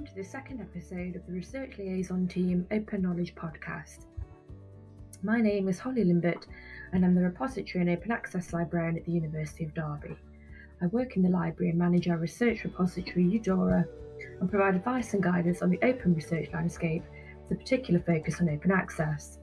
welcome to the second episode of the Research Liaison Team Open Knowledge Podcast. My name is Holly Limbert and I'm the Repository and Open Access Librarian at the University of Derby. I work in the library and manage our research repository UDORA and provide advice and guidance on the open research landscape with a particular focus on open access.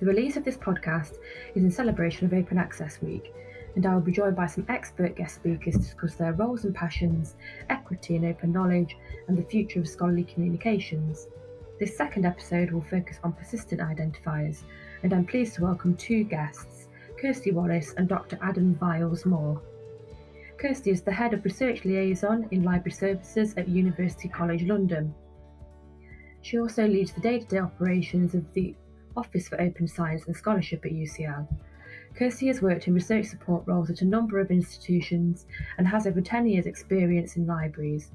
The release of this podcast is in celebration of Open Access Week and I will be joined by some expert guest speakers to discuss their roles and passions, equity and open knowledge, and the future of scholarly communications. This second episode will focus on persistent identifiers, and I'm pleased to welcome two guests, Kirsty Wallis and Dr. Adam Vials Moore. Kirsty is the Head of Research Liaison in Library Services at University College London. She also leads the day to day operations of the Office for Open Science and Scholarship at UCL Kirsty has worked in research support roles at a number of institutions and has over 10 years' experience in libraries.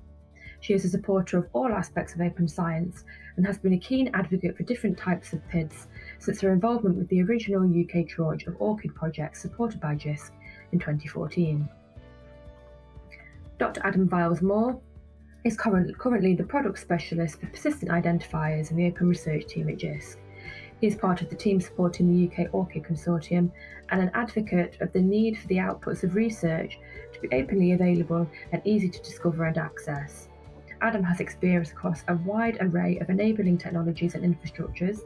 She is a supporter of all aspects of open science and has been a keen advocate for different types of PIDs since her involvement with the original UK tranche of ORCID projects supported by JISC in 2014. Dr. Adam Vials Moore is currently the product specialist for persistent identifiers in the open research team at JISC. He is part of the team supporting the UK ORCID Consortium and an advocate of the need for the outputs of research to be openly available and easy to discover and access. Adam has experience across a wide array of enabling technologies and infrastructures,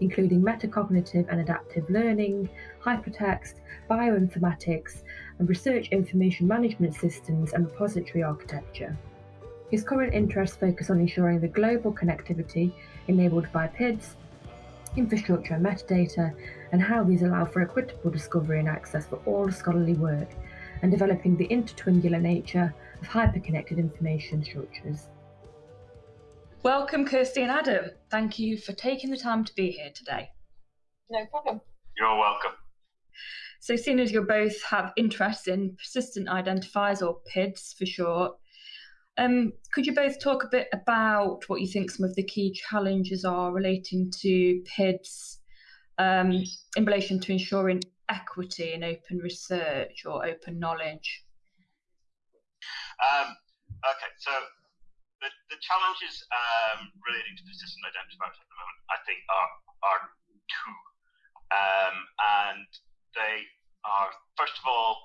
including metacognitive and adaptive learning, hypertext, bioinformatics, and research information management systems and repository architecture. His current interests focus on ensuring the global connectivity enabled by PIDs infrastructure and metadata, and how these allow for equitable discovery and access for all scholarly work, and developing the intertwingular nature of hyperconnected information structures. Welcome, Kirsty and Adam. Thank you for taking the time to be here today. No problem. You're welcome. So, seeing as you both have interest in persistent identifiers or PIDs for short, um, could you both talk a bit about what you think some of the key challenges are relating to PIDs um, in relation to ensuring equity in open research or open knowledge? Um, okay, so the, the challenges um, relating to persistent identifiers at the moment, I think, are, are two. Um, and they are, first of all,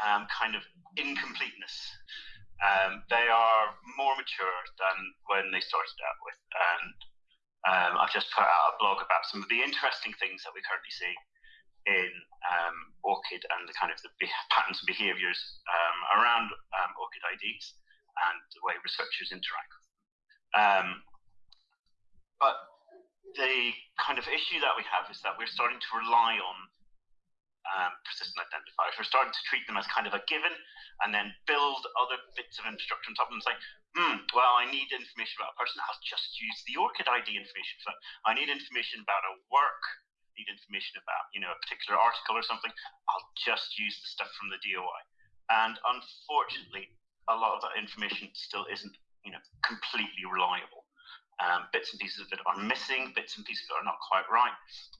um, kind of incompleteness. Um, they are more mature than when they started out with. And um, I've just put out a blog about some of the interesting things that we currently see in um, ORCID and the kind of the patterns and behaviors um, around um, ORCID IDs and the way researchers interact with them. Um, but the kind of issue that we have is that we're starting to rely on um, persistent identifiers. We're starting to treat them as kind of a given and then build other bits of infrastructure on top of them and say, hmm, well, I need information about a person. I'll just use the ORCID ID information. For, I need information about a work, I need information about, you know, a particular article or something. I'll just use the stuff from the DOI. And unfortunately, a lot of that information still isn't, you know, completely reliable. Um, bits and pieces of it are missing, bits and pieces are not quite right.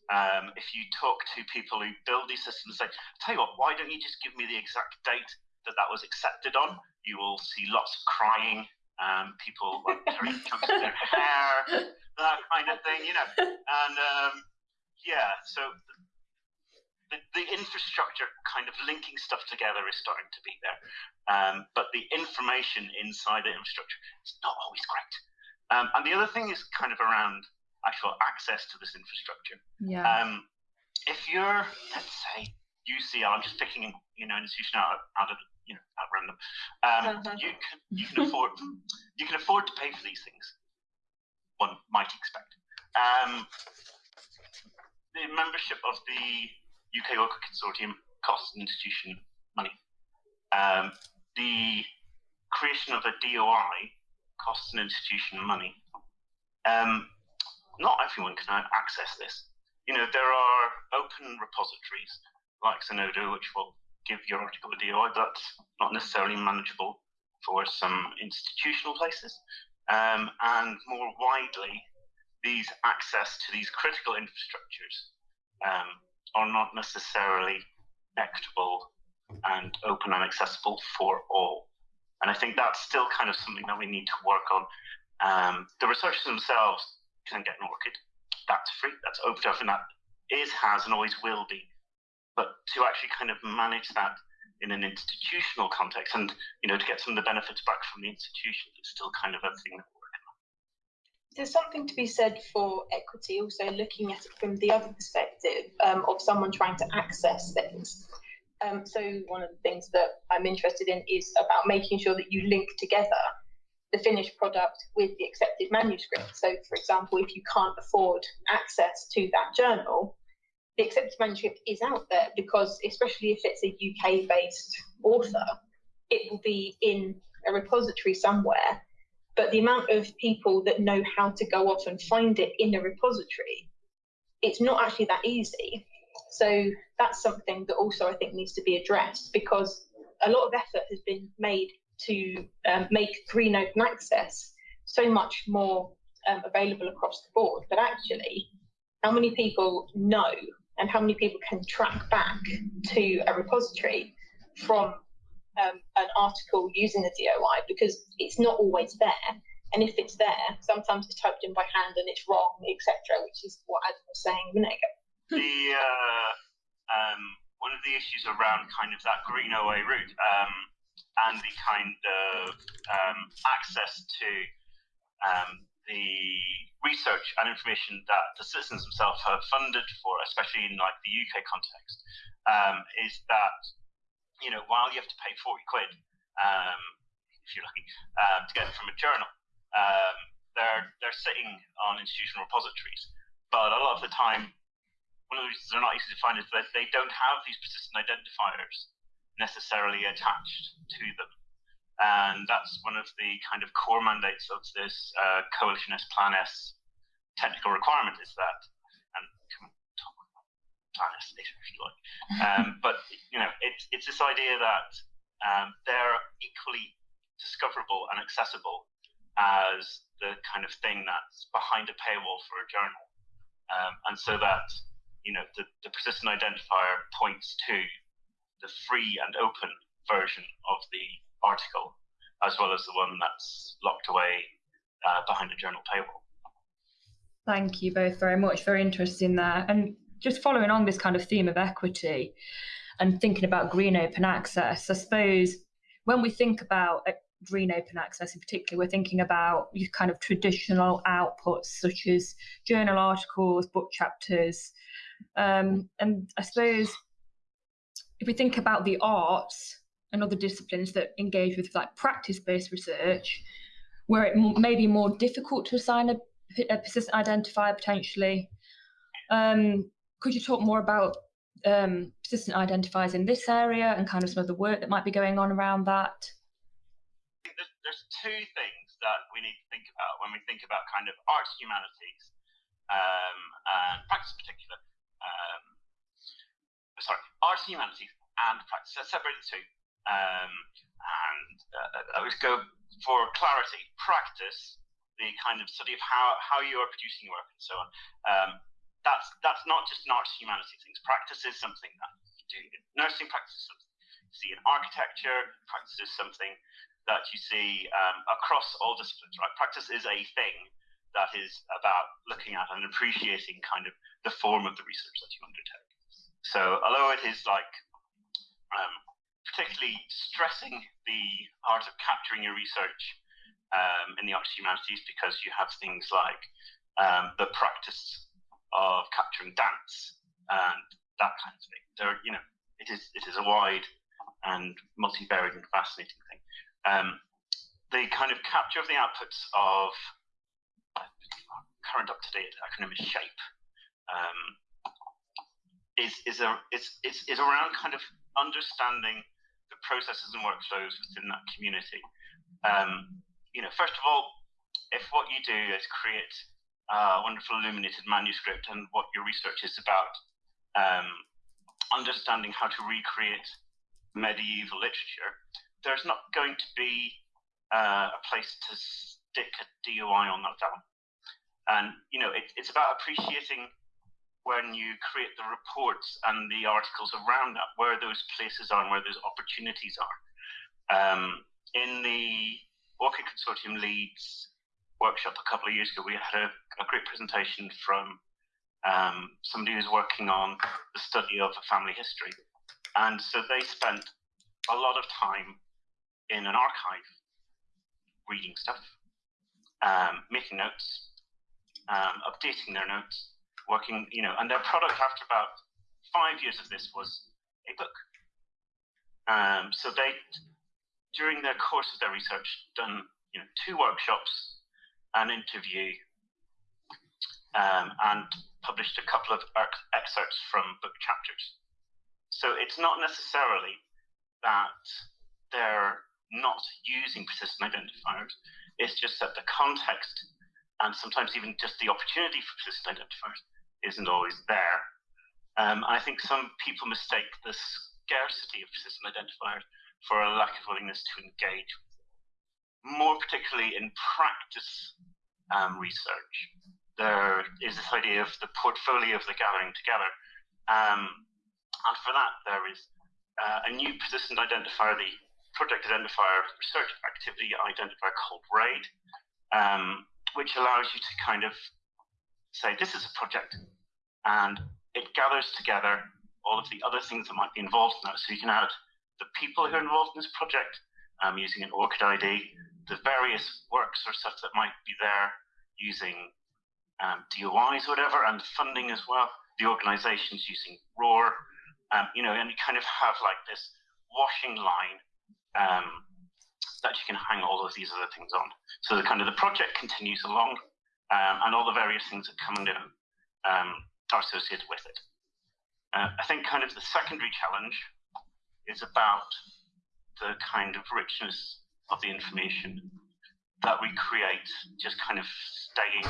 Um, if you talk to people who build these systems, say, tell you what, why don't you just give me the exact date that that was accepted on? You will see lots of crying, um, people like tearing chunks of their hair, that kind of thing, you know. And um, yeah, so the, the, infrastructure kind of linking stuff together is starting to be there. Um, but the information inside the infrastructure is not always great. Um, and the other thing is kind of around actual access to this infrastructure. Yeah. Um, if you're, let's say, UCL, I'm just picking, you know, an institution out, out of, you know, at random. Um, uh-huh. You can you can afford you can afford to pay for these things. One might expect. Um, the membership of the UK ORCID Consortium costs an institution money. Um, the creation of a DOI costs an institution money. Um, not everyone can access this. You know, there are open repositories like Zenodo, which will give your article a DOI, but not necessarily manageable for some institutional places. Um, and more widely, these access to these critical infrastructures um, are not necessarily equitable and open and accessible for all. And I think that's still kind of something that we need to work on. Um, the researchers themselves can get an ORCID. That's free. That's open to everyone. That is, has, and always will be. But to actually kind of manage that in an institutional context, and you know, to get some of the benefits back from the institution, is still kind of a thing that we're working on. There's something to be said for equity, also looking at it from the other perspective um, of someone trying to access things. Um, so one of the things that I'm interested in is about making sure that you link together the finished product with the accepted manuscript. So, for example, if you can't afford access to that journal, the accepted manuscript is out there because, especially if it's a UK based author, it will be in a repository somewhere. But the amount of people that know how to go off and find it in a repository, it's not actually that easy. So that's something that also I think needs to be addressed because a lot of effort has been made to um, make green open access so much more um, available across the board. But actually, how many people know and how many people can track back to a repository from um, an article using the DOI because it's not always there. And if it's there, sometimes it's typed in by hand and it's wrong, etc., which is what Adam was saying a minute ago. The uh, um, one of the issues around kind of that green OA route um, and the kind of um, access to um, the research and information that the citizens themselves have funded for, especially in like the UK context, um, is that you know while you have to pay forty quid, um, if you're lucky, uh, to get it from a journal, they're they're sitting on institutional repositories, but a lot of the time. One of the reasons they're not easy to find is that they don't have these persistent identifiers necessarily attached to them. And that's one of the kind of core mandates of this uh, Coalition S Plan S technical requirement is that, and come on, talk about Plan S later if you like. Um, but, you know, it's, it's this idea that um, they're equally discoverable and accessible as the kind of thing that's behind a paywall for a journal. Um, and so that, you know, the, the persistent identifier points to the free and open version of the article, as well as the one that's locked away uh, behind a journal paywall. Thank you both very much. Very interesting there. And just following on this kind of theme of equity and thinking about green open access, I suppose when we think about green open access in particular, we're thinking about kind of traditional outputs such as journal articles, book chapters. Um, and I suppose if we think about the arts and other disciplines that engage with like practice-based research, where it may be more difficult to assign a, a persistent identifier potentially. Um, could you talk more about um, persistent identifiers in this area and kind of some of the work that might be going on around that? There's, two things that we need to think about when we think about kind of arts humanities um, and practice in particular. Um, sorry, arts and humanities and practice. Let's separate the two. Um, and uh, I would go for clarity. Practice, the kind of study of how, how you are producing your work and so on. Um, that's that's not just an arts humanities things. Practice is something that you do. Nursing practice is something see in architecture. Practice is something that you see um, across all disciplines. Right, practice is a thing that is about looking at and appreciating kind of the form of the research that you undertake. So although it is like um, particularly stressing the art of capturing your research um, in the arts humanities because you have things like um, the practice of capturing dance and that kind of thing. There, you know, it is it is a wide and multivariate and fascinating thing. Um, the kind of capture of the outputs of current up-to-date acronym is SHAPE. Um, is is a is, is is around kind of understanding the processes and workflows within that community. Um, you know, first of all, if what you do is create a wonderful illuminated manuscript and what your research is about, um, understanding how to recreate medieval literature, there's not going to be uh, a place to stick a DOI on that down. And you know, it, it's about appreciating when you create the reports and the articles around that, where those places are and where those opportunities are. Um, in the ORCID Consortium Leeds workshop a couple of years ago, we had a, a great presentation from um, somebody who's working on the study of family history. And so they spent a lot of time in an archive reading stuff, um, making notes, um, updating their notes, working, you know, and their product after about five years of this was a book. Um, so they, during their course of their research, done you know two workshops, an interview, um, and published a couple of excerpts from book chapters. So it's not necessarily that they're not using persistent identifiers. It's just that the context and sometimes even just the opportunity for persistent identifiers isn't always there. Um, I think some people mistake the scarcity of persistent identifiers for a lack of willingness to engage. More particularly in practice um, research, there is this idea of the portfolio of the gathering together. Um, and for that, there is uh, a new persistent identifier, the project identifier research activity identifier called RAID, um, which allows you to kind of say, this is a project, and it gathers together all of the other things that might be involved in that. So you can add the people who are involved in this project um, using an ORCID ID, the various works or stuff that might be there using um, DOIs or whatever, and funding as well, the organizations using ROR, um, you know, and you kind of have like this washing line um, that you can hang all of these other things on. So the kind of the project continues along, um, and all the various things that come and go um, are associated with it. Uh, I think kind of the secondary challenge is about the kind of richness of the information that we create just kind of staying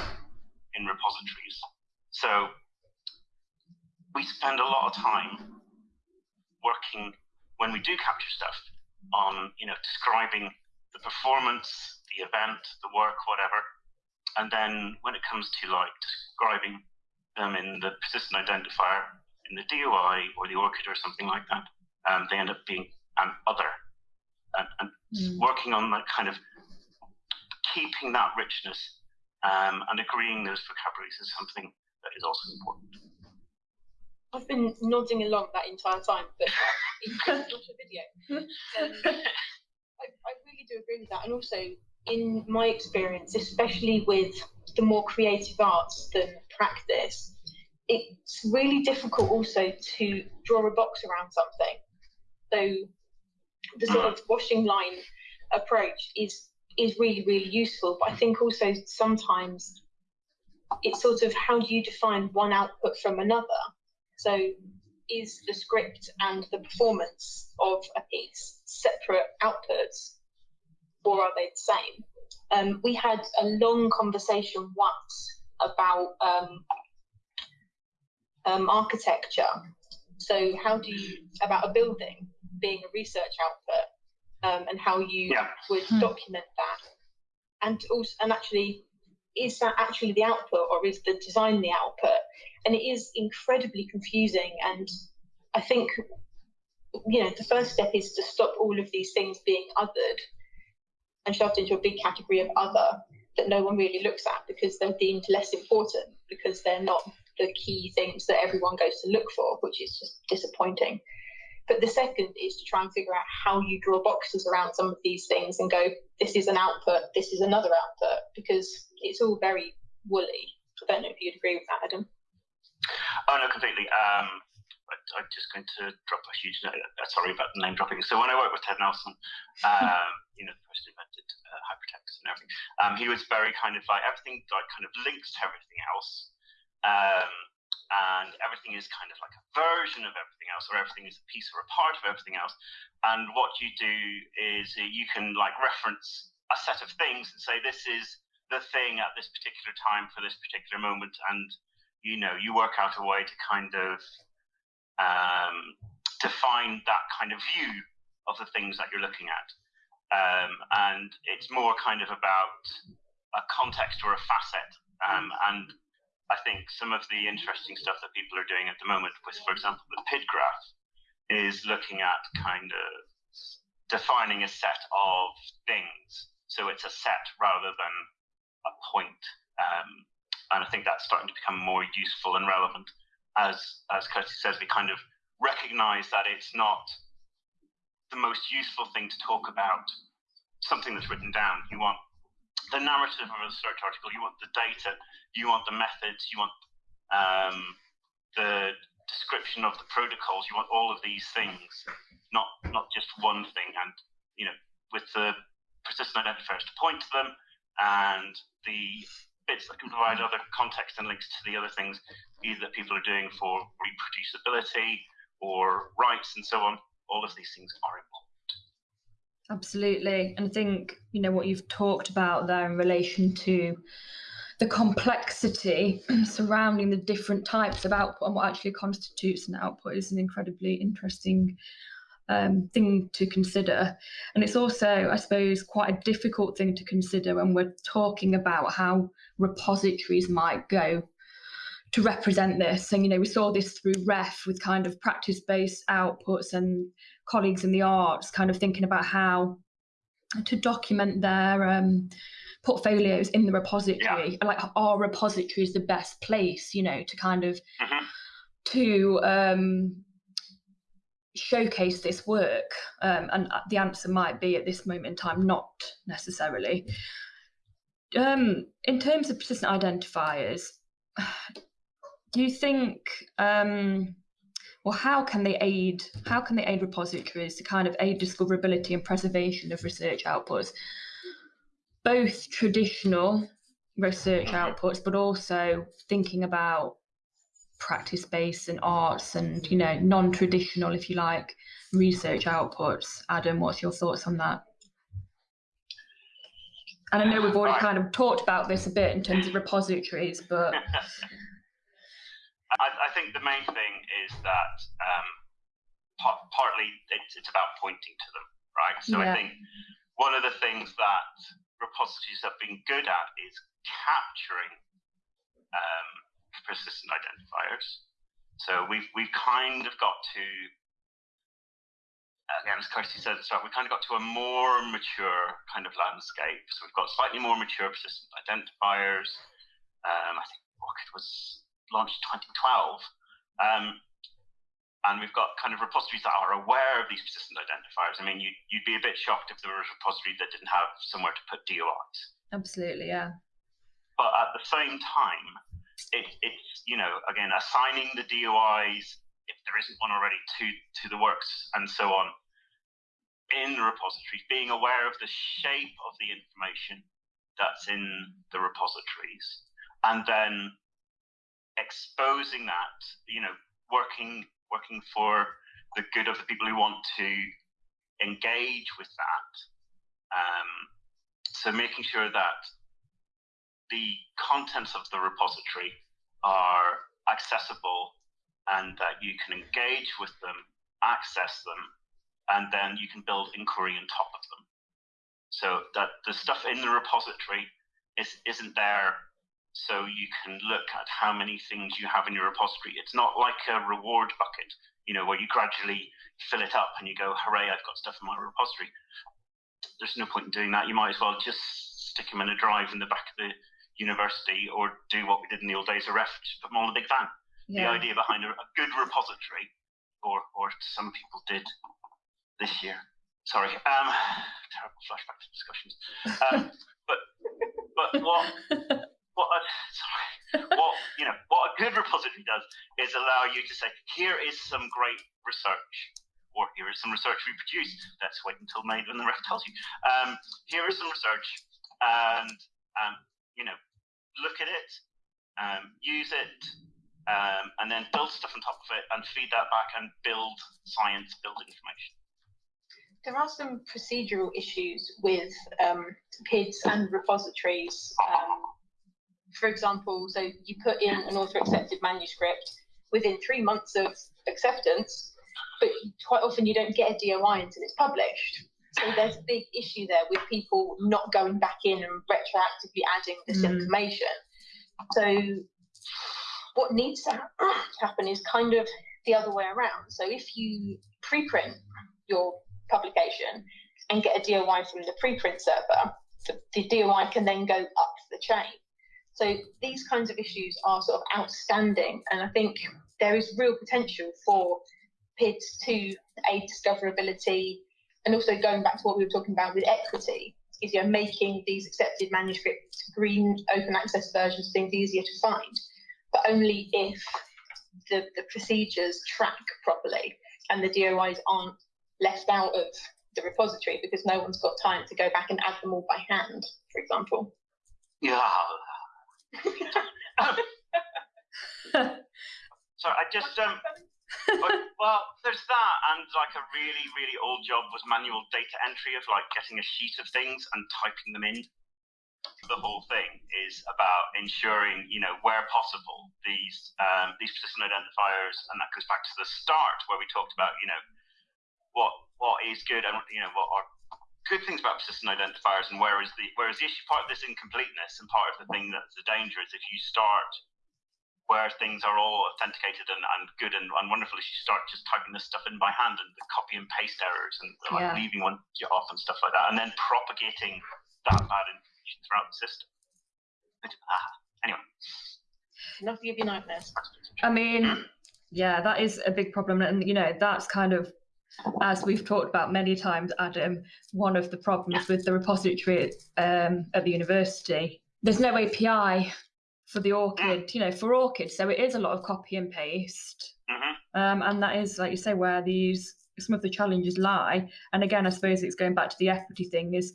in repositories. So we spend a lot of time working when we do capture stuff on, you know, describing the performance, the event, the work, whatever. And then when it comes to like describing them in the persistent identifier in the DOI or the ORCID or something like that, um, they end up being an other. And, and mm. working on that kind of keeping that richness um, and agreeing those vocabularies is something that is also important. I've been nodding along that entire time, but it's not a video. Um, I, I really do agree with that. And also, in my experience, especially with the more creative arts than practice, it's really difficult also to draw a box around something. So the sort of washing line approach is is really really useful. But I think also sometimes it's sort of how do you define one output from another? So is the script and the performance of a piece separate outputs, or are they the same? Um, we had a long conversation once about um, um, architecture. So, how do you about a building being a research output, um, and how you yeah. would hmm. document that, and also and actually, is that actually the output, or is the design the output? And it is incredibly confusing. And I think, you know, the first step is to stop all of these things being othered and shoved into a big category of other that no one really looks at because they're deemed less important because they're not the key things that everyone goes to look for, which is just disappointing. But the second is to try and figure out how you draw boxes around some of these things and go, this is an output, this is another output, because it's all very woolly. I don't know if you'd agree with that, Adam. Oh, no, completely. Um, I'm just going to drop a huge note. Uh, sorry about the name dropping. So when I worked with Ted Nelson, um, you know, the person who invented uh, hypertext and everything, um, he was very kind of like everything like kind of links to everything else. Um, and everything is kind of like a version of everything else, or everything is a piece or a part of everything else. And what you do is you can like reference a set of things and say, this is the thing at this particular time for this particular moment. And, you know, you work out a way to kind of um, define that kind of view of the things that you're looking at. Um, and it's more kind of about a context or a facet. Um, and I think some of the interesting stuff that people are doing at the moment with, for example, the PID graph is looking at kind of defining a set of things. So it's a set rather than a point. Um, and I think that's starting to become more useful and relevant as as Kirsty says, we kind of recognize that it's not the most useful thing to talk about something that's written down. You want the narrative of a research article, you want the data, you want the methods, you want um, the description of the protocols, you want all of these things, not not just one thing. And you know, with the persistent identifiers to point to them and the bits that can provide other context and links to the other things either that people are doing for reproducibility or rights and so on. All of these things are important. Absolutely. And I think, you know, what you've talked about there in relation to the complexity surrounding the different types of output and what actually constitutes an output is an incredibly interesting um, thing to consider. And it's also, I suppose, quite a difficult thing to consider when we're talking about how repositories might go to represent this. And, you know, we saw this through REF with kind of practice based outputs and colleagues in the arts kind of thinking about how to document their um, portfolios in the repository. Yeah. Like, our repository is the best place, you know, to kind of. Mm-hmm. To um, showcase this work? Um, and the answer might be at this moment in time, not necessarily. Um, in terms of persistent identifiers, do you think, um, well, how can they aid? How can they aid repositories to kind of aid discoverability and preservation of research outputs, both traditional research outputs, but also thinking about practice based and arts and you know non-traditional if you like research outputs. Adam what's your thoughts on that? And i know we've already kind of talked about this a bit in terms of repositories but I, I, think the main thing is that um, par- partly it's, it's, about pointing to them right? So yeah. i think one of the things that repositories have been good at is capturing um, persistent identifiers. So we've we've kind of got to again, as Kirsty said at the start, we kind of got to a more mature kind of landscape. So we've got slightly more mature persistent identifiers. Um, I think ORCID was launched 2012. Um, and we've got kind of repositories that are aware of these persistent identifiers. I mean, you'd, you'd be a bit shocked if there was a repository that didn't have somewhere to put DOIs. Absolutely, yeah. But at the same time, it, it's you know again assigning the DOIs if there isn't one already to to the works and so on in the repositories, being aware of the shape of the information that's in the repositories, and then exposing that, you know, working working for the good of the people who want to engage with that. Um, so making sure that the contents of the repository are accessible and that you can engage with them, access them, and then you can build inquiry on top of them. So that the stuff in the repository is, isn't there so you can look at how many things you have in your repository. It's not like a reward bucket, you know, where you gradually fill it up and you go, hooray, I've got stuff in my repository. There's no point in doing that. You might as well just stick them in a drive in the back of the university or do what we did in the old days of REF, put them on a big van. Yeah. The idea behind a, a, good repository, or or some people did this year. Sorry, um, terrible flashback to discussions. Um, but but what what a, sorry, what you know what a good repository does is allow you to say here is some great research or here is some research we produced. Let's wait until May when the REF tells you. Um, here is some research, and um, you know, look at it, um, use it, um, and then build stuff on top of it and feed that back and build science, build information. There are some procedural issues with um, PIDs and repositories. Um, for example, so you put in an author accepted manuscript within three months of acceptance, but quite often you don't get a DOI until it's published. So there's a big issue there with people not going back in and retroactively adding this mm. information. So what needs to happen is kind of the other way around. So if you preprint your publication and get a DOI from the preprint server, the, the DOI can then go up the chain. So these kinds of issues are sort of outstanding, and I think there is real potential for PIDs to aid discoverability, and also going back to what we were talking about with equity, is you know making these accepted manuscripts green open access versions things easier to find, but only if the, the procedures track properly and the DOIs aren't left out of the repository because no one's got time to go back and add them all by hand, for example. Yeah. sorry, I just um. well, there's that, and like a really, really old job was manual data entry of like getting a sheet of things and typing them in. The whole thing is about ensuring, you know, where possible, these um, these persistent identifiers, and that goes back to the start where we talked about, you know, what what is good and you know what are good things about persistent identifiers and where is the where is the issue part of this incompleteness and part of the thing that's the danger is if you start where things are all authenticated and, and good and, and wonderful if you start just typing this stuff in by hand and the copy and paste errors and like Yeah. leaving one off and stuff like that and then propagating that bad information throughout the system. But, ah, anyway. Enough to give you nightmares. I mean, yeah, that is a big problem. And, you know, that's kind of, as we've talked about many times, Adam, one of the problems with the repository um, at the university. There's no API for the ORCID, you know, for ORCID. So it is a lot of copy and paste. hmm Um, and that is, like you say, where these some of the challenges lie. And again, I suppose it's going back to the equity thing is,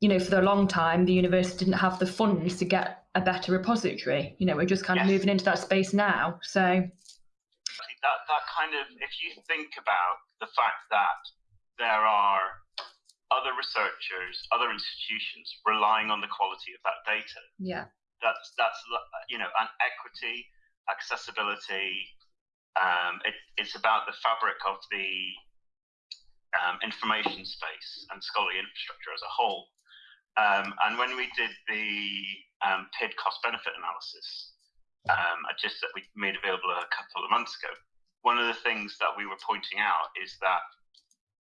you know, for a long time, the university didn't have the funds to get a better repository. You know, we're just kind of moving into that space now. So, that that kind of if you think about the fact that there are other researchers, other institutions relying on the quality of that data, yeah, that's that's you know, and equity, accessibility. Um, it, it's about the fabric of the um, information space and scholarly infrastructure as a whole. Um, and when we did the um, PID cost benefit analysis, um, just that we made available a couple of months ago, one of the things that we were pointing out is that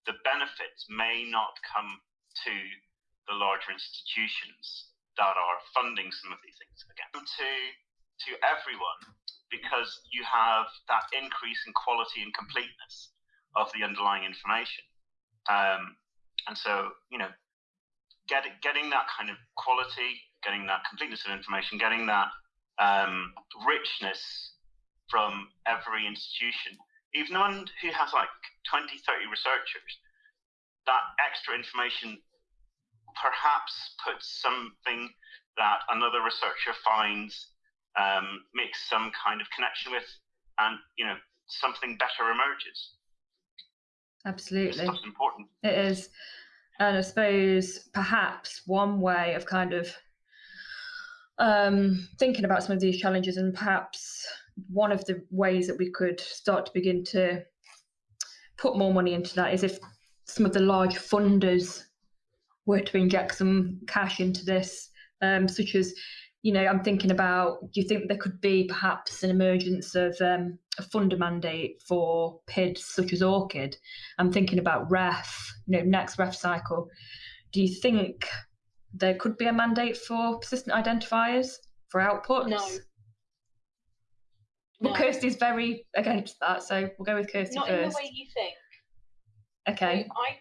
the benefits may not come to the larger institutions that are funding some of these things again. To to everyone because you have that increase in quality and completeness of the underlying information. Um, and so you know getting getting that kind of quality getting that completeness of information getting that um, richness from every institution even the one who has like 20 30 researchers that extra information perhaps puts something that another researcher finds um, makes some kind of connection with and you know something better emerges absolutely. stuff's important It is. And I suppose perhaps one way of kind of um, thinking about some of these challenges, and perhaps one of the ways that we could start to begin to put more money into that is if some of the large funders were to inject some cash into this, um, such as, you know, I'm thinking about, do you think there could be perhaps an emergence of um, a funder mandate for PIDs such as ORCID? I'm thinking about REF, you know, next REF cycle. Do you think there could be a mandate for persistent identifiers for outputs? No. Well, No. Kirsty's very against that, so we'll go with Kirsty Not in the way you think. Okay. I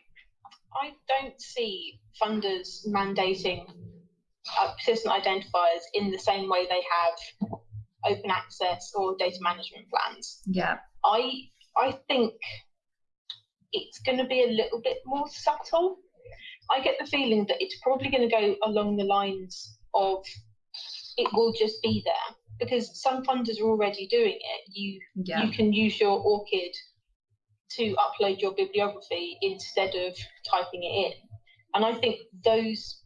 I don't see funders mandating uh, persistent identifiers in the same way they have open access or data management plans. Yeah. I I think it's going to be a little bit more subtle. I get the feeling that it's probably going to go along the lines of it will just be there because some funders are already doing it. You Yeah. you can use your ORCID to upload your bibliography instead of typing it in. And I think those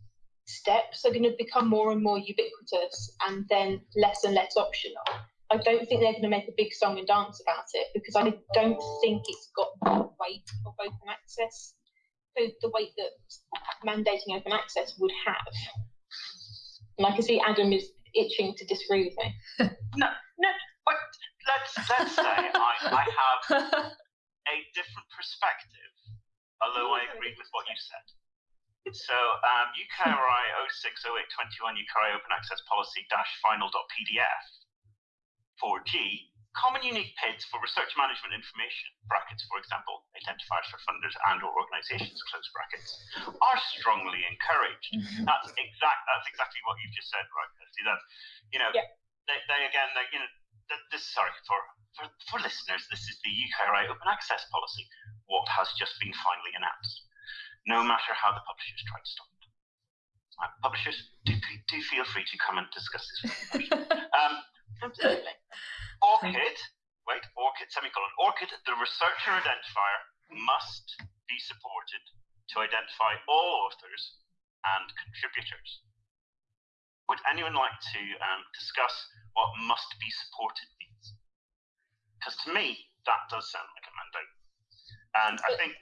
steps are going to become more and more ubiquitous and then less and less optional. I don't think they're going to make a big song and dance about it because I don't think it's got the weight of open access, so the weight that mandating open access would have. And I can see Adam is itching to disagree with me. no no but let's let's say I, I have a different perspective although I agree with what you said So um, UKRI 060821 UKRI Open Access Policy dash final.pdf 4G common unique PIDs for research management information brackets for example identifiers for funders and or organizations close brackets are strongly encouraged mm-hmm. that's exact that's exactly what you've just said right See that you know yeah. they, they again they you know this sorry for, for for listeners this is the UKRI open access policy what has just been finally announced no matter how the publishers try to stop it. Uh, publishers, do, do feel free to come and discuss this with um, Absolutely. ORCID, wait, ORCID, semicolon, ORCID, the researcher identifier must be supported to identify all authors and contributors. Would anyone like to um, discuss what must be supported means? Because to me, that does sound like a mandate. And I think.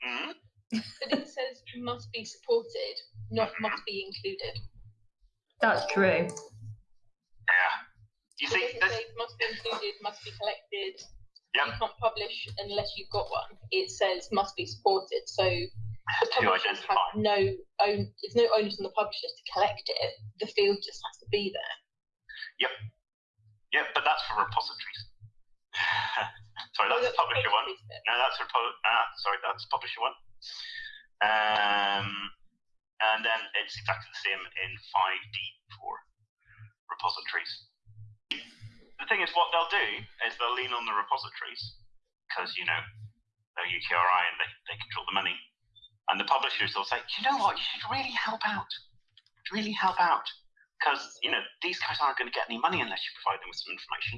Mm, but it says must be supported, not must be included. That's true. Yeah. You see, it this... must be included, must be collected. Yep. You can't publish unless you've got one. It says must be supported. So the publishers have no own. There's no onus on the publishers to collect it. The field just has to be there. Yep. Yep, but that's for repositories. sorry, that's, oh, that's publisher one. No, that's repo- ah, sorry, that's publisher one. Um, and then it's exactly the same in 5D for repositories. The thing is, what they'll do is they'll lean on the repositories because, you know, they're UKRI and they, they control the money. And the publishers will say, you know what, you should really help out. Really help out. Because, you know, these guys aren't going to get any money unless you provide them with some information.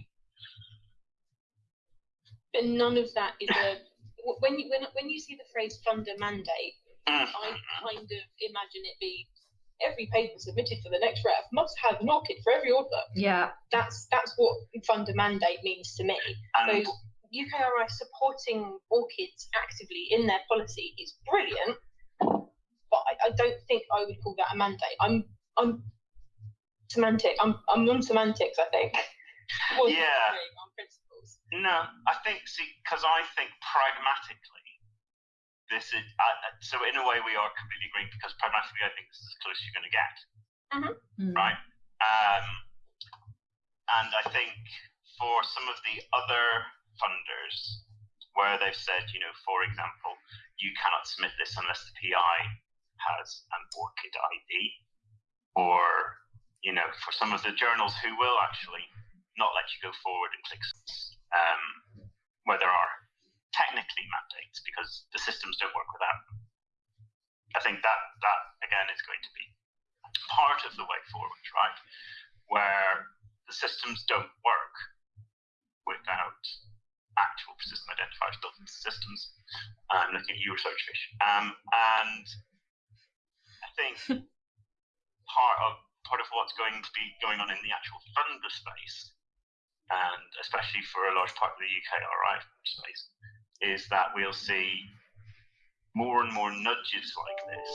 But none of that is a when you when, when you see the phrase funder mandate, I ah. kind of imagine it be every paper submitted for the next ref must have an ORCID for every author. Yeah. That's that's what funder mandate means to me. And so UKRI supporting ORCIDs actively in their policy is brilliant, but I, I don't think I would call that a mandate. I'm I'm semantic. I'm I'm on semantics. I think. yeah. No, I think see because I think pragmatically, this is uh, so in a way we are completely agreeing because pragmatically I think this is as close as you're going to get, mm-hmm. right? Um, and I think for some of the other funders where they've said, you know, for example, you cannot submit this unless the PI has an ORCID ID, or you know, for some of the journals who will actually not let you go forward and click um, where there are technically mandates because the systems don't work without them. I think that that again is going to be part of the way forward, right? Where the systems don't work without actual system identifiers built into systems. I'm looking at you, Researchfish. Um, and I think part of part of what's going to be going on in the actual funder space and especially for a large part of the UKRI space, is that we'll see more and more nudges like this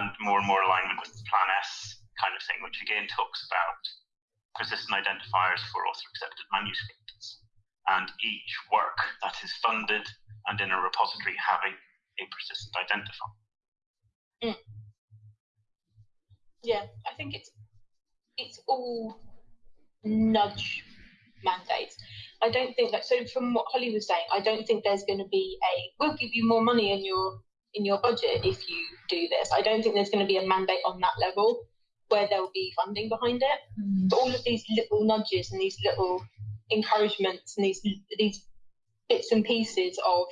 and more and more alignment with Plan S kind of thing, which again talks about persistent identifiers for author accepted manuscripts and each work that is funded and in a repository having a persistent identifier. Mm. Yeah, I think it's it's all nudge mandates. I don't think that. So from what Holly was saying, I don't think there's going to be a. We'll give you more money in your in your budget if you do this. I don't think there's going to be a mandate on that level where there'll be funding behind it. Mm. But all of these little nudges and these little encouragements and these these bits and pieces of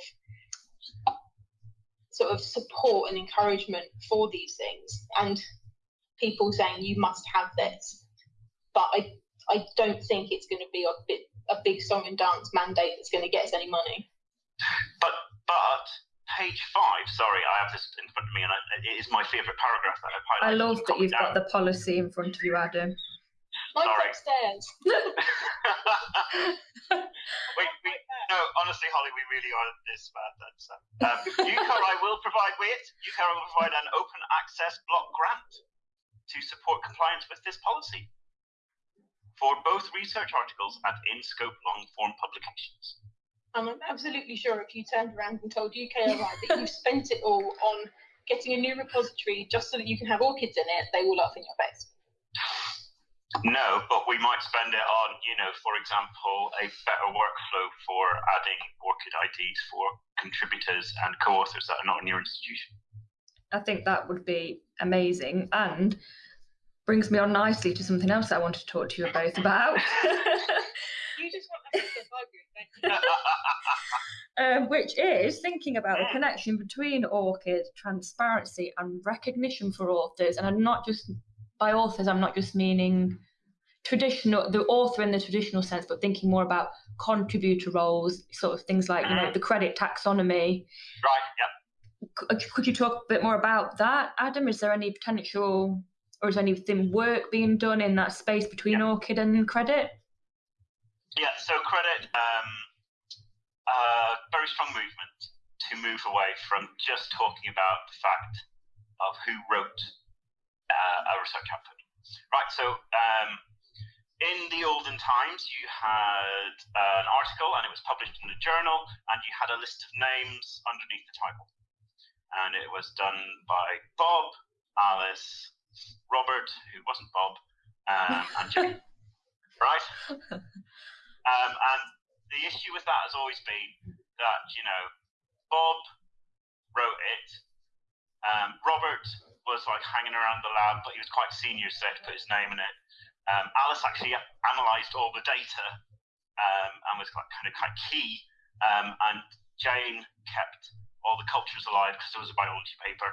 sort of support and encouragement for these things and people saying you must have this but i I don't think it's going to be a bit a big song and dance mandate that's going to get us any money. But but page five. Sorry, I have this in front of me, and I, it is my favourite paragraph that I've highlighted. I love that you've down. got the policy in front of you, Adam. Mine's Sorry. upstairs. we, we, no, honestly, Holly, we really are this bad. That's uh, um, UKRI will provide wait. UKRI will provide an open access block grant to support compliance with this policy for both research articles and in-scope long-form publications. And I'm absolutely sure if you turned around and told UKRI that you spent it all on getting a new repository just so that you can have ORCIDs in it, they will laugh in your face. No, but we might spend it on, you know, for example, a better workflow for adding ORCID IDs for contributors and co-authors that are not in your institution. I think that would be amazing and brings me on nicely to something else I want to talk to you both about. you just want to um, which is thinking about the connection between ORCID, transparency, and recognition for authors. And I'm not just by authors, I'm not just meaning traditional the author in the traditional sense, but thinking more about contributor roles, sort of things like you know the credit taxonomy. Right. Yeah. Could you talk a bit more about that, Adam? Is there any potential, or is anything work being done in that space between yeah. ORCID and credit? Yeah. So credit, um, uh, very strong movement to move away from just talking about the fact of who wrote uh, a research output. Right. So. Um, in the olden times, you had uh, an article and it was published in a journal, and you had a list of names underneath the title. And it was done by Bob, Alice, Robert, who wasn't Bob, um, and Jane. right? Um, and the issue with that has always been that, you know, Bob wrote it, um, Robert was like hanging around the lab, but he was quite senior, so he had to put his name in it. Um, Alice actually analysed all the data um, and was kind of quite key. Um, and Jane kept all the cultures alive because it was a biology paper,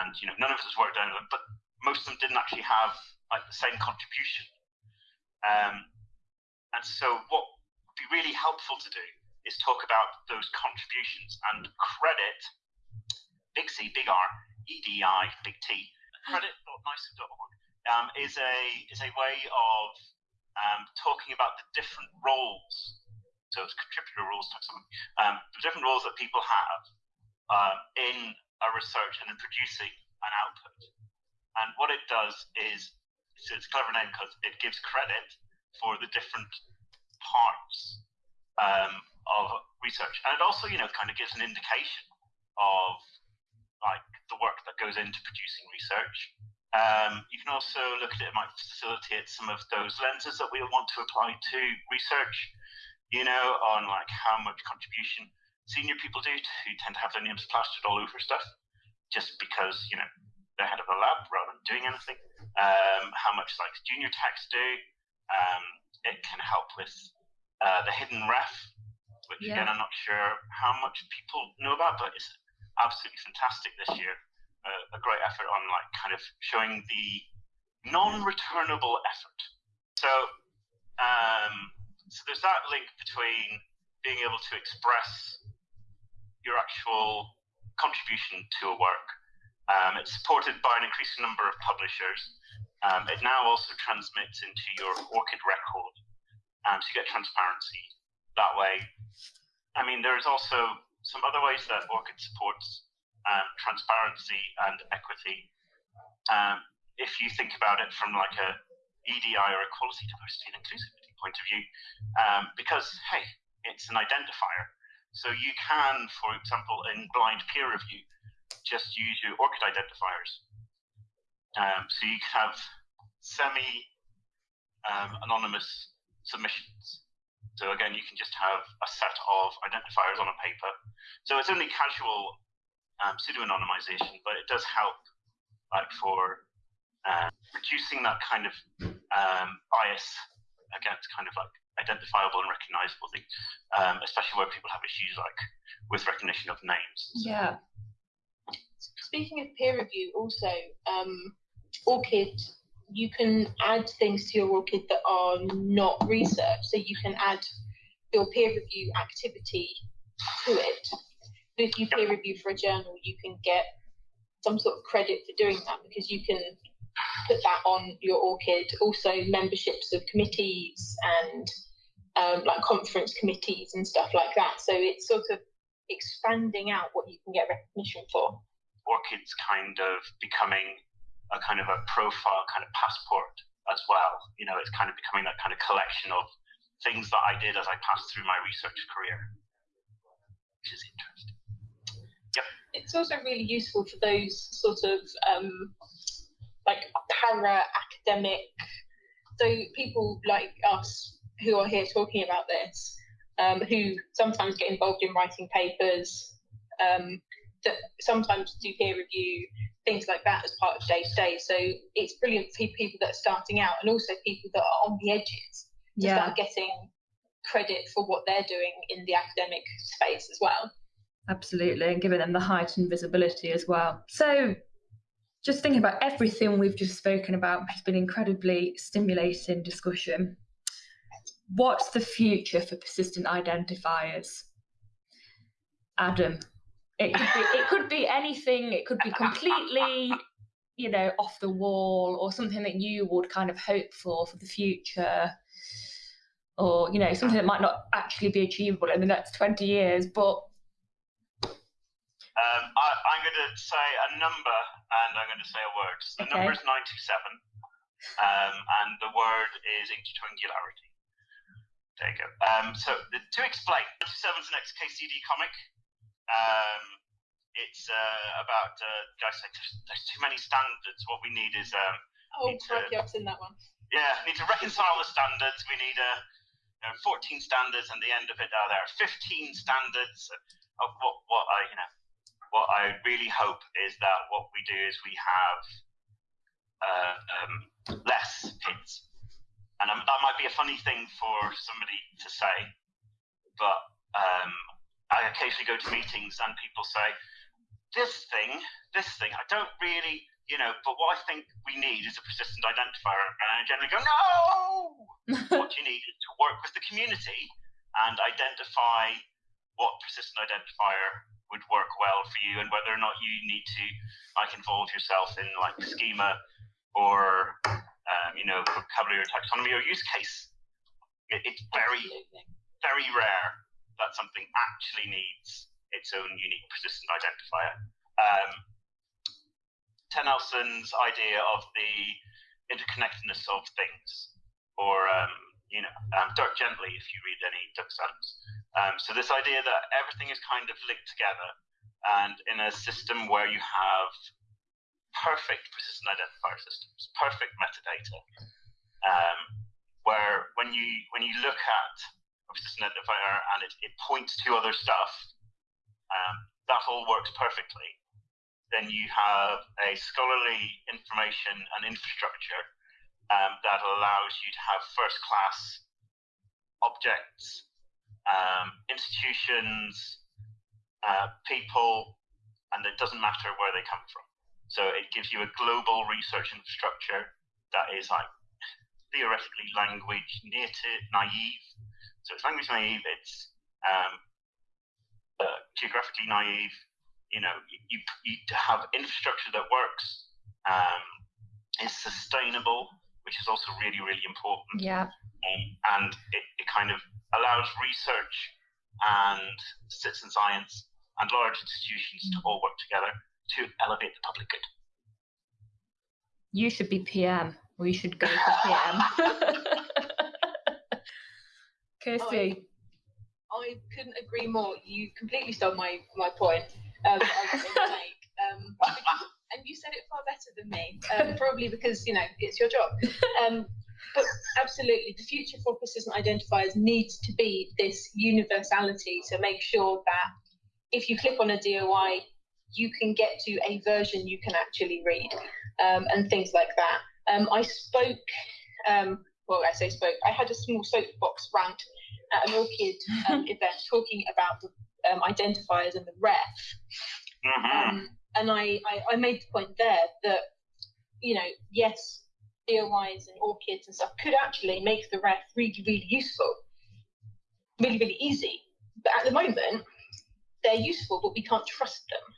and you know none of us worked on it, but most of them didn't actually have like the same contribution. Um, and so what would be really helpful to do is talk about those contributions and credit, big C, big R, EDI, big T, credit.niso.org um, is a is a way of um, talking about the different roles. So it's contributor roles. Um, the different roles that people have um, in a research and in producing an output. And what it does is it's, it's a clever name because it gives credit for the different parts um, of research, and it also you know kind of gives an indication of like the work that goes into producing research. Um, you can also look at it, it might facilitate some of those lenses that we'll want to apply to research, you know, on like how much contribution senior people do who tend to have their names plastered all over stuff just because, you know, they're head of a lab rather than doing anything. Um, how much like junior techs do. Um, it can help with uh, the hidden REF, which yeah. again, I'm not sure how much people know about, but it's absolutely fantastic this year a, a great effort on like kind of showing the non-returnable effort. So, um, so there's that link between being able to express your actual contribution to a work. Um, it's supported by an increasing number of publishers. Um, it now also transmits into your ORCID record um, to get transparency that way. I mean, there's also some other ways that ORCID supports um, transparency and equity. Um, if you think about it from like a EDI or a quality diversity, and inclusivity point of view, um, because hey, it's an identifier. So you can, for example, in blind peer review, just use your ORCID identifiers. Um, so you have semi um, anonymous submissions. So again, you can just have a set of identifiers on a paper. So it's only casual um, pseudo-anonymization, but it does help like for uh, reducing that kind of um, bias against kind of like identifiable and recognizable things, um, especially where people have issues like with recognition of names. Yeah. Speaking of peer review, also um, ORCID, you can add things to your ORCID that are not research. So you can add your peer review activity to it if you peer review for a journal, you can get some sort of credit for doing that because you can put that on your ORCID. Also, memberships of committees and um, like conference committees and stuff like that. So it's sort of expanding out what you can get recognition for. ORCID's kind of becoming a kind of a profile kind of passport as well. You know, it's kind of becoming that kind of collection of things that I did as I passed through my research career, which is interesting. it's also really useful for those sort of um, like para academic, so people like us who are here talking about this, um, who sometimes get involved in writing papers, um, that sometimes do peer review, things like that as part of day to day. So it's brilliant for people that are starting out and also people that are on the edges to yeah. start getting credit for what they're doing in the academic space as well. Absolutely, and giving them the heightened visibility as well. So, just thinking about everything we've just spoken about, has been incredibly stimulating discussion. What's the future for persistent identifiers? Adam, it could be it could be anything. It could be completely, you know, off the wall, or something that you would kind of hope for for the future or you know something that might not actually be achievable in the next 20 years but um, I, am going to say a number and I'm going to say a word. So the okay. number is 97, um, and the word is intertwingularity. There you go. Um, so the, to explain, 97 is an XKCD comic. Um, it's uh, about uh, guys say there's, there's, too many standards. What we need is um, oh, crikey, I've seen that one. Yeah, need to reconcile the standards. We need a you know, 14 standards, and the end of it, uh, there are 15 standards of what, what I, you know, what I really hope is that what we do is we have uh, um, less PIDs. And um, that might be a funny thing for somebody to say, but um, I occasionally go to meetings and people say, this thing, this thing, I don't really, you know, but what I think we need is a persistent identifier. And I generally go, no! what you need is to work with the community and identify what persistent identifier would work well for you and whether or not you need to like involve yourself in like schema or um, you know vocabulary or taxonomy or use case. It, it's very very rare that something actually needs its own unique persistent identifier. Um, Nelson's idea of the interconnectedness of things, or um, you know, um, Dirk Gently, if you read any Dirk Adams. Um, so this idea that everything is kind of linked together, and in a system where you have perfect persistent identifier systems, perfect metadata, um, where when you when you look at a persistent identifier and it, it points to other stuff, um, that all works perfectly. Then you have a scholarly information and infrastructure um, that allows you to have first class objects, um, institutions, uh, people, and it doesn't matter where they come from. So it gives you a global research infrastructure that is like theoretically language native, naive. So it's language naive, it's um, uh, geographically naive. You know, you, you, have infrastructure that works, um, is sustainable, which is also really, really important. Yeah. Um, and it, it kind of allows research and citizen science and large institutions to all work together to elevate the public good. You should be PM. We should go for PM. Kirsty. I, I, couldn't agree more. You completely stole my, my point um, I was going to make. Um, and you said it far better than me, um, probably because you know it's your job. Um, but absolutely, the future for persistent identifiers needs to be this universality to make sure that if you click on a DOI, you can get to a version you can actually read, um, and things like that. Um, I spoke. Um, well, I say spoke. I had a small soapbox rant at an ORCID um, event talking about the identifiers and the REF. Mm-hmm and I, I, I made the point there that, you know, yes, DOIs and ORCIDs and stuff could actually make the REF really, really useful, really, really easy. But at the moment, they're useful, but we can't trust them.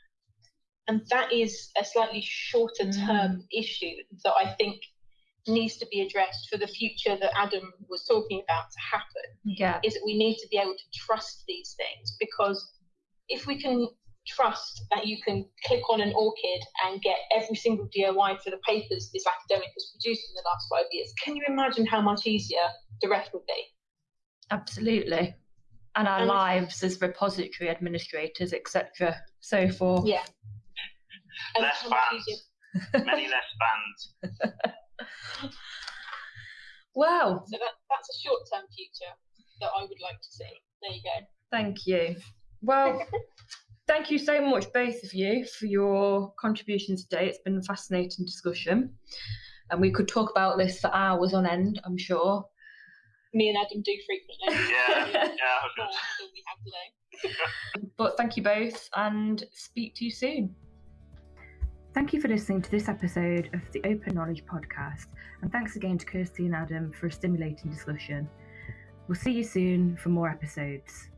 And that is a slightly shorter term mm. issue that I think needs to be addressed for the future that Adam was talking about to happen. Yeah. Is that we need to be able to trust these things because if we can trust that you can click on an ORCID and get every single DOI for the papers this academic has produced in the last five years. Can you imagine how much easier the REF would be? Absolutely. and our and lives as repository administrators, etc. So forth. yeah, less fans, many less fans. wow. So that, that's a short-term future that I would like to see. There you go. Thank you. Well. thank you so much, both of you, for your contributions today. It's been a fascinating discussion. And we could talk about this for hours on end, I'm sure. Me and Adam do frequently. Yeah, yeah. we have today. but thank you both and speak to you soon. Thank you for listening to this episode of the Open Knowledge Podcast, and thanks again to Kirsty and Adam for a stimulating discussion. We'll see you soon for more episodes.